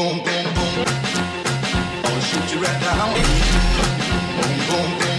boom, boom, boom. I'll shoot you right down. Boom, boom, boom.